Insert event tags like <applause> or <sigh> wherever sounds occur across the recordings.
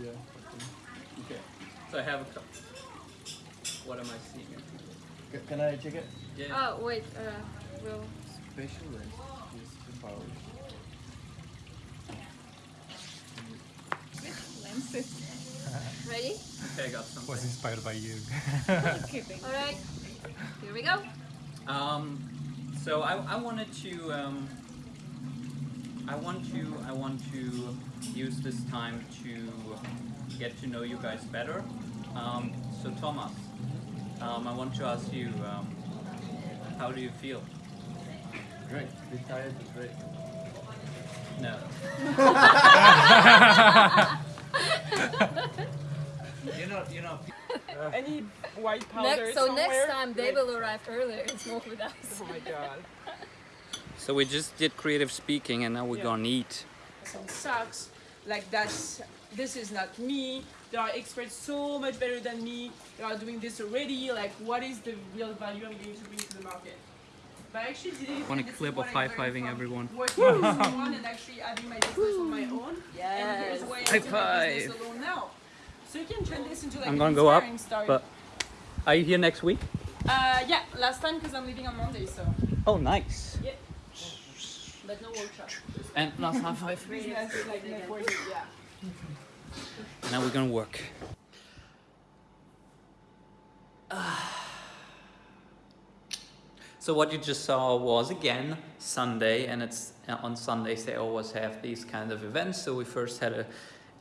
Yeah. Okay. So I have a cup. What am I seeing? C- Can I check it? Yeah. Oh, wait, uh, we'll... Special lens. Yes, the power. <laughs> Ready? Okay, I got something. Was inspired by you. <laughs> All right. Here we go. Um, so I, I wanted to um, I want to I want to use this time to get to know you guys better. Um, so Thomas, um, I want to ask you, um, how do you feel? Great. Bit tired, but great. No. you're not. You're not. Any white powder Next, so somewhere? next time they will arrive earlier and smoke with us. Oh my god. <laughs> So we just did creative speaking, and now we're Yeah. gonna eat. Some sucks. Like that's this is not me. There are experts so much better than me. They are doing this already. Like what is the real value I'm going to bring to the market? But I actually did it. Want a and this is clip what of I learned high-fiving from everyone? Working with someone <laughs> and actually having my business on my own. And here's why I High do my business five. alone now. So you can turn this into like I'm gonna go up, story. but are you here next week? uh, yeah, last time because I'm leaving on Monday, so Oh, nice. yeah. But no workshop. And last half five. Business like networking, yeah. Now we're gonna work. So what you just saw was again Sunday, and it's uh, on Sundays they always have these kind of events. So we first had a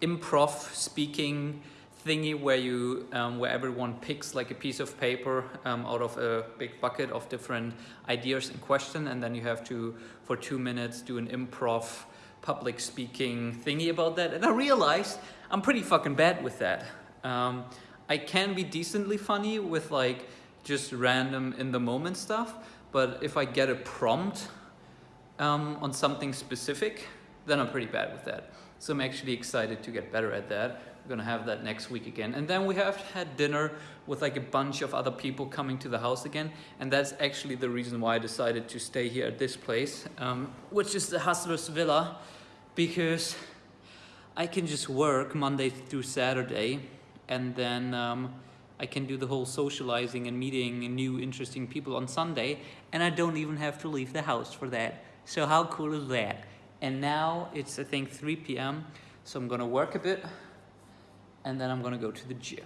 improv speaking thingy where you um, where everyone picks like a piece of paper um, out of a big bucket of different ideas and question, and then you have to for two minutes do an improv public speaking thingy about that. And I realized I'm pretty fucking bad with that. Um, I can be decently funny with like just random in the moment stuff, but if I get a prompt um, on something specific, then I'm pretty bad with that. So I'm actually excited to get better at that. We're gonna have that next week again. And then we have had dinner with like a bunch of other people coming to the house again. And that's actually the reason why I decided to stay here at this place, um, which is the Hustlers Villa, because I can just work Monday through Saturday and then um, I can do the whole socializing and meeting new interesting people on Sunday and I don't even have to leave the house for that. So how cool is that? And now it's I think 3 p.m. So I'm gonna work a bit and then I'm gonna go to the gym.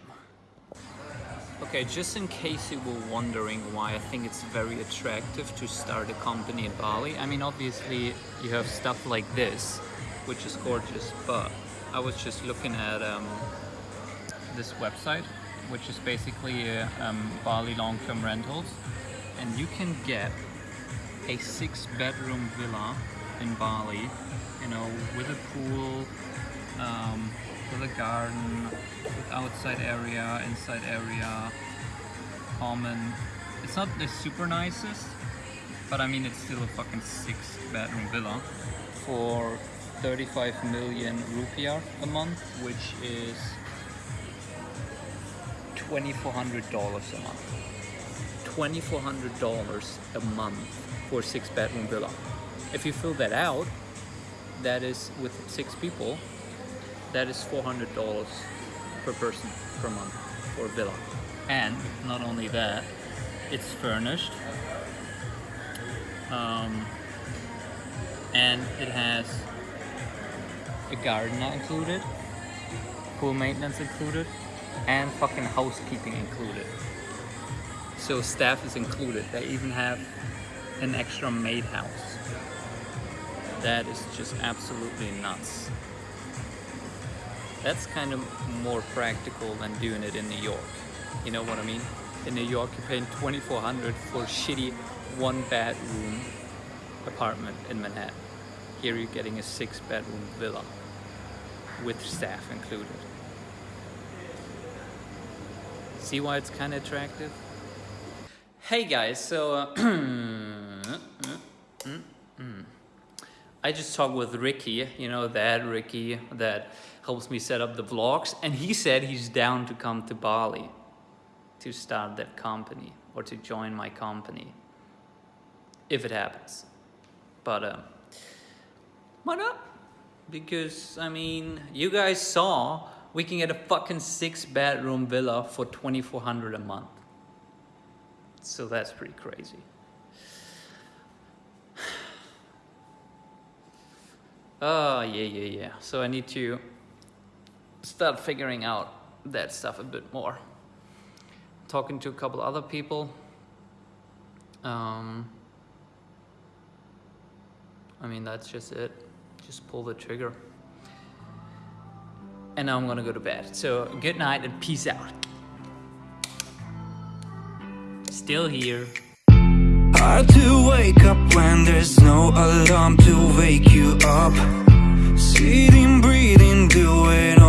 Okay, just in case you were wondering why I think it's very attractive to start a company in Bali. I mean, obviously you have stuff like this, which is gorgeous, but I was just looking at um, this website, which is basically uh, um, Bali long-term rentals, and you can get a six-bedroom villa in Bali, you know, with a pool, um, with a garden, with outside area, inside area, common. It's not the super nicest, but I mean it's still a fucking six-bedroom villa for 35 million rupiah a month, which is $2,400 a month. $2,400 a month for a six bedroom villa. If you fill that out, that is with six people, that is $400 per person per month for a villa. And not only that, it's furnished. Um, and it has a garden included, pool maintenance included, and fucking housekeeping included. So staff is included. They even have an extra maid house. That is just absolutely nuts. That's kind of more practical than doing it in New York. You know what I mean? In New York, you're paying 2400 for a shitty one bedroom apartment in Manhattan. Here you're getting a six bedroom villa with staff included. See why it's kind of attractive? Hey guys, so uh, <clears throat> I just talked with Ricky, you know that Ricky that helps me set up the vlogs, and he said he's down to come to Bali to start that company or to join my company if it happens. But um, why not? Because I mean, you guys saw we can get a fucking six bedroom villa for 2400 a month. So that's pretty crazy. Oh, yeah, yeah, yeah. So I need to start figuring out that stuff a bit more. Talking to a couple other people. Um, I mean, that's just it. Just pull the trigger. And now I'm gonna go to bed. So good night and peace out. Still here. Hard to wake up when there's no alarm to wake you up. Sitting, breathing, doing